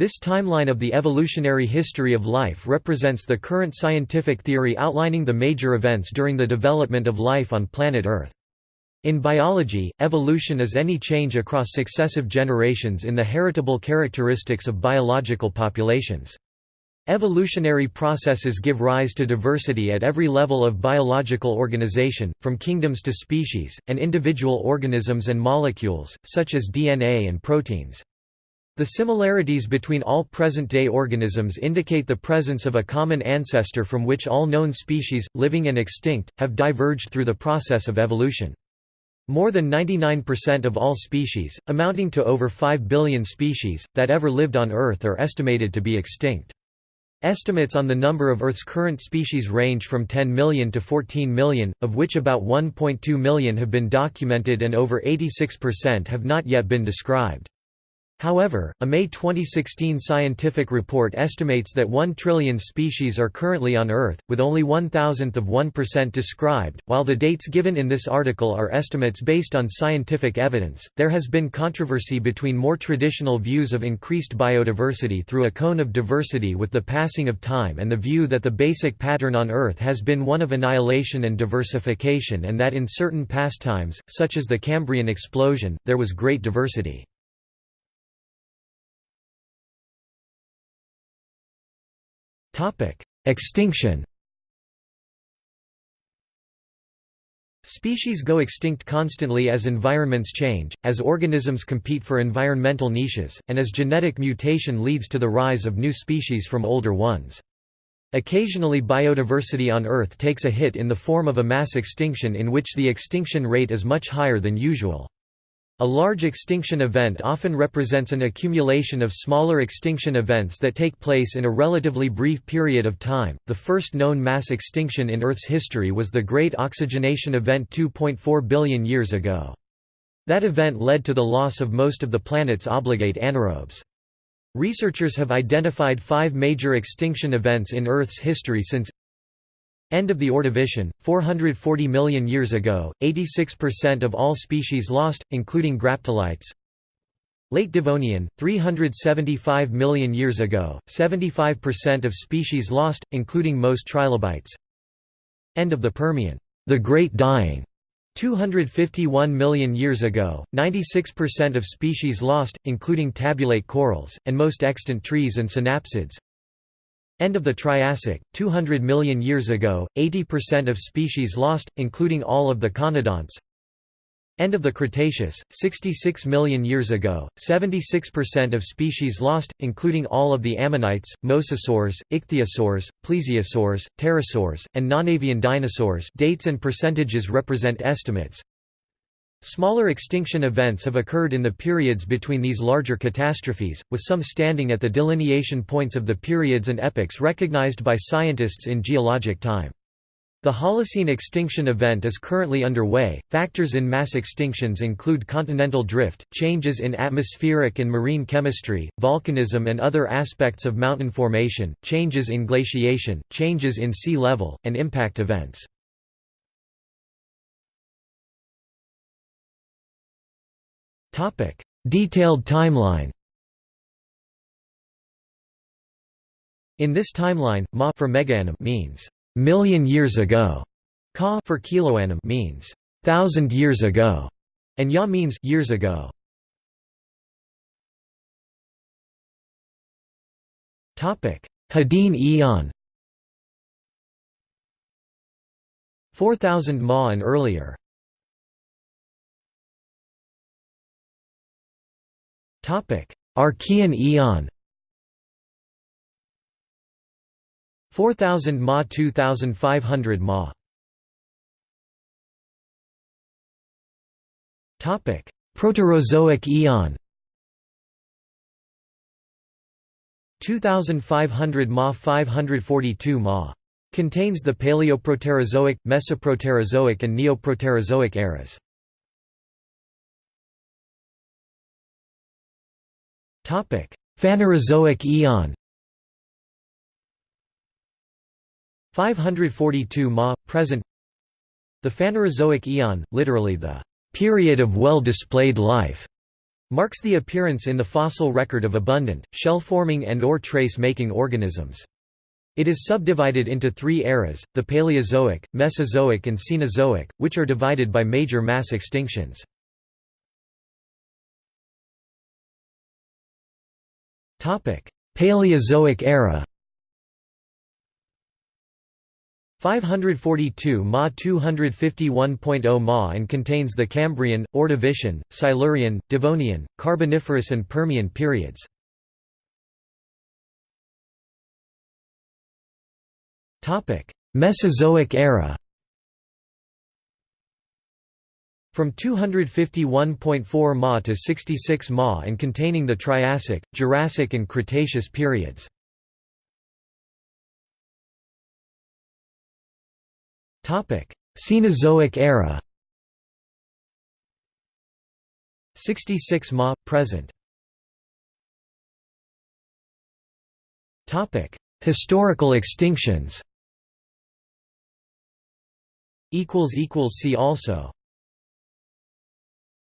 This timeline of the evolutionary history of life represents the current scientific theory outlining the major events during the development of life on planet Earth. In biology, evolution is any change across successive generations in the heritable characteristics of biological populations. Evolutionary processes give rise to diversity at every level of biological organization, from kingdoms to species, and individual organisms and molecules, such as DNA and proteins. The similarities between all present-day organisms indicate the presence of a common ancestor from which all known species, living and extinct, have diverged through the process of evolution. More than 99% of all species, amounting to over 5 billion species, that ever lived on Earth are estimated to be extinct. Estimates on the number of Earth's current species range from 10 million to 14 million, of which about 1.2 million have been documented and over 86% have not yet been described. However, a May 2016 scientific report estimates that 1 trillion species are currently on Earth, with only one thousandth of 1% described. While the dates given in this article are estimates based on scientific evidence, there has been controversy between more traditional views of increased biodiversity through a cone of diversity with the passing of time and the view that the basic pattern on Earth has been one of annihilation and diversification and that in certain past times, such as the Cambrian explosion, there was great diversity. Extinction Species go extinct constantly as environments change, as organisms compete for environmental niches, and as genetic mutation leads to the rise of new species from older ones. Occasionally biodiversity on Earth takes a hit in the form of a mass extinction in which the extinction rate is much higher than usual. A large extinction event often represents an accumulation of smaller extinction events that take place in a relatively brief period of time. The first known mass extinction in Earth's history was the Great Oxygenation Event 2.4 billion years ago. That event led to the loss of most of the planet's obligate anaerobes. Researchers have identified five major extinction events in Earth's history since End of the Ordovician, 440 million years ago, 86% of all species lost, including graptolites. Late Devonian, 375 million years ago, 75% of species lost, including most trilobites. End of the Permian, the Great Dying, 251 million years ago, 96% of species lost, including tabulate corals, and most extant trees and synapsids. End of the Triassic, 200 million years ago, 80% of species lost, including all of the conodonts. End of the Cretaceous, 66 million years ago, 76% of species lost, including all of the ammonites, mosasaurs, ichthyosaurs, plesiosaurs, pterosaurs, and nonavian dinosaurs dates and percentages represent estimates. Smaller extinction events have occurred in the periods between these larger catastrophes, with some standing at the delineation points of the periods and epochs recognized by scientists in geologic time. The Holocene extinction event is currently underway. Factors in mass extinctions include continental drift, changes in atmospheric and marine chemistry, volcanism and other aspects of mountain formation, changes in glaciation, changes in sea level, and impact events. Topic: Detailed timeline. In this timeline, ma for megaannum means million years ago. Ka for kiloannum means thousand years ago, and ya means years ago. Topic: Hadean Eon. 4000 Ma and earlier. Archean Eon 4000 Ma 2500 Ma. Topic. Proterozoic Eon 2500 Ma 542 Ma. Contains the Paleoproterozoic, Mesoproterozoic and Neoproterozoic eras. Phanerozoic Eon 542 Ma present The Phanerozoic Eon, literally the period of well-displayed life, Marks the appearance in the fossil record of abundant, shell-forming and or trace-making organisms. It is subdivided into three eras, the Paleozoic, Mesozoic and Cenozoic, which are divided by major mass extinctions. Paleozoic era. 542 Ma 251.0 Ma and contains the Cambrian, Ordovician, Silurian, Devonian, Carboniferous and Permian periods. Mesozoic era From 251.4 Ma to 66 Ma and containing the Triassic, Jurassic and Cretaceous periods. Cenozoic era. 66 Ma – present. Historical extinctions. See also